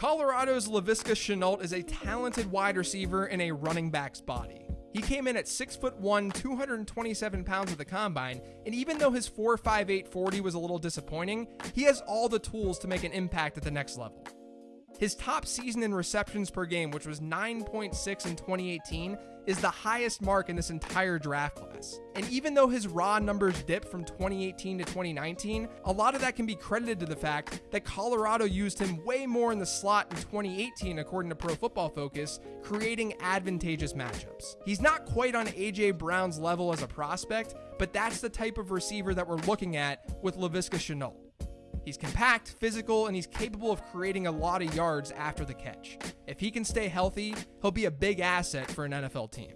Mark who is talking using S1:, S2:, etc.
S1: Colorado's Laviska Shenault is a talented wide receiver in a running back's body. He came in at 6 foot 1, 227 pounds at the combine, and even though his 4.58 40 was a little disappointing, he has all the tools to make an impact at the next level. His top season in receptions per game, which was 9.6 in 2018, is the highest mark in this entire draft class. And even though his raw numbers dipped from 2018 to 2019, a lot of that can be credited to the fact that Colorado used him way more in the slot in 2018, according to Pro Football Focus, creating advantageous matchups. He's not quite on A.J. Brown's level as a prospect, but that's the type of receiver that we're looking at with Laviska Shenault. He's compact, physical, and he's capable of creating a lot of yards after the catch. If he can stay healthy, he'll be a big asset for an NFL team.